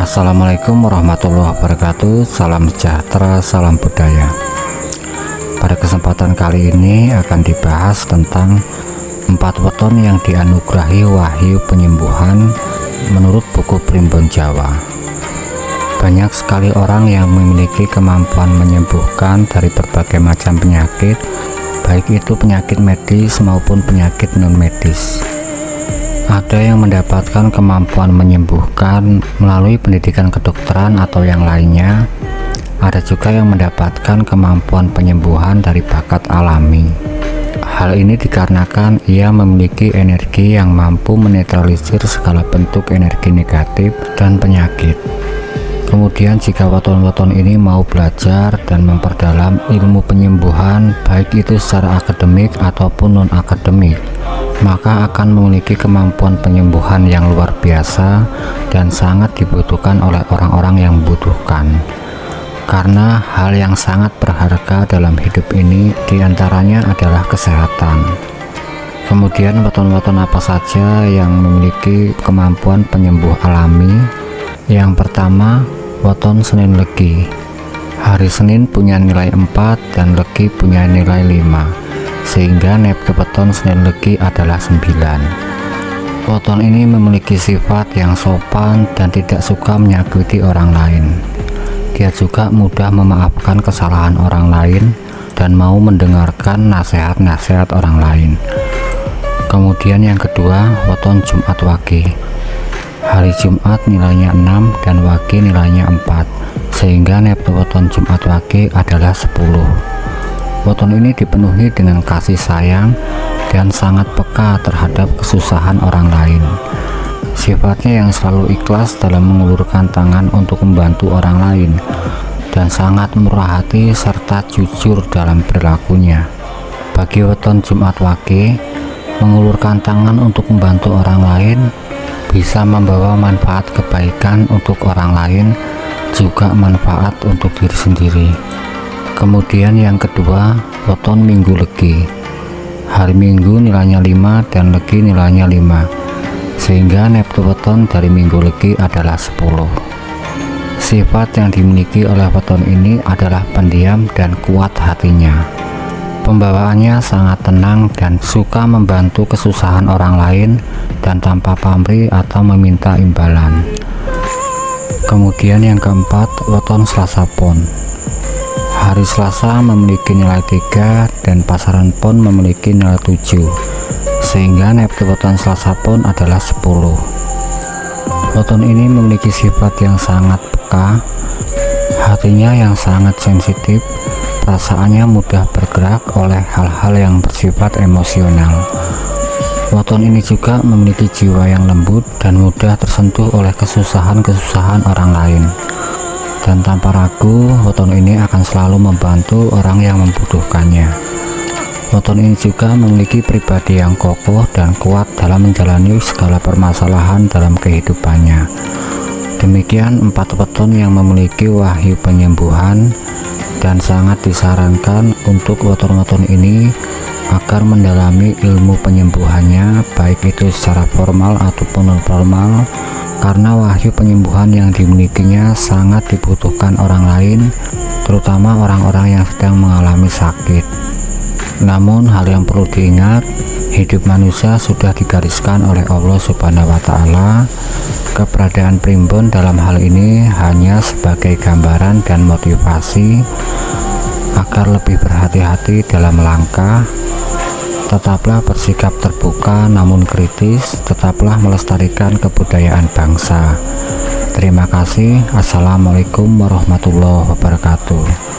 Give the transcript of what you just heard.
Assalamualaikum warahmatullahi wabarakatuh. Salam sejahtera, salam budaya. Pada kesempatan kali ini akan dibahas tentang empat weton yang dianugerahi wahyu penyembuhan menurut buku Primbon Jawa. Banyak sekali orang yang memiliki kemampuan menyembuhkan dari berbagai macam penyakit Baik itu penyakit medis maupun penyakit non medis ada yang mendapatkan kemampuan menyembuhkan melalui pendidikan kedokteran atau yang lainnya. Ada juga yang mendapatkan kemampuan penyembuhan dari bakat alami. Hal ini dikarenakan ia memiliki energi yang mampu menetralisir segala bentuk energi negatif dan penyakit. Kemudian jika weton-weton ini mau belajar dan memperdalam ilmu penyembuhan baik itu secara akademik ataupun non-akademik maka akan memiliki kemampuan penyembuhan yang luar biasa dan sangat dibutuhkan oleh orang-orang yang membutuhkan. Karena hal yang sangat berharga dalam hidup ini di antaranya adalah kesehatan. Kemudian weton-weton apa saja yang memiliki kemampuan penyembuh alami? Yang pertama weton Senin Legi. Hari Senin punya nilai 4 dan Legi punya nilai 5 sehingga neptu weton Senin Legi adalah 9 weton ini memiliki sifat yang sopan dan tidak suka menyakiti orang lain. Dia juga mudah memaafkan kesalahan orang lain dan mau mendengarkan nasihat-nasihat orang lain. Kemudian yang kedua weton Jumat Wage. Hari Jumat nilainya 6 dan Wage nilainya 4 sehingga neptu weton Jumat Wage adalah 10 Weton ini dipenuhi dengan kasih sayang dan sangat peka terhadap kesusahan orang lain. Sifatnya yang selalu ikhlas dalam mengulurkan tangan untuk membantu orang lain dan sangat murah hati serta jujur dalam perilakunya. Bagi weton Jumat Wage, mengulurkan tangan untuk membantu orang lain bisa membawa manfaat kebaikan untuk orang lain juga manfaat untuk diri sendiri kemudian yang kedua weton minggu legi. Hari minggu nilainya 5 dan legi nilainya 5 sehingga neptu weton dari minggu legi adalah 10 sifat yang dimiliki oleh weton ini adalah pendiam dan kuat hatinya. Pembawaannya sangat tenang dan suka membantu kesusahan orang lain dan tanpa pamrih atau meminta imbalan. Kemudian yang keempat weton selasa pon hari Selasa memiliki nilai 3 dan pasaran pon memiliki nilai 7 sehingga neptu weton Selasa pon adalah 10 weton ini memiliki sifat yang sangat peka hatinya yang sangat sensitif perasaannya mudah bergerak oleh hal-hal yang bersifat emosional. Weton ini juga memiliki jiwa yang lembut dan mudah tersentuh oleh kesusahan-kesusahan orang lain dan tanpa ragu weton ini akan selalu membantu orang yang membutuhkannya. Weton ini juga memiliki pribadi yang kokoh dan kuat dalam menjalani segala permasalahan dalam kehidupannya. Demikian empat weton yang memiliki wahyu penyembuhan dan sangat disarankan untuk weton-weton ini agar mendalami ilmu penyembuhannya baik itu secara formal ataupun non formal karena wahyu penyembuhan yang dimilikinya sangat dibutuhkan orang lain terutama orang-orang yang sedang mengalami sakit. Namun hal yang perlu diingat hidup manusia sudah digariskan oleh Allah subhanahu wa ta'ala. Keberadaan primbon dalam hal ini hanya sebagai gambaran dan motivasi agar lebih berhati-hati dalam langkah tetaplah bersikap terbuka namun kritis tetaplah melestarikan kebudayaan bangsa. Terima kasih. Assalamualaikum warahmatullahi wabarakatuh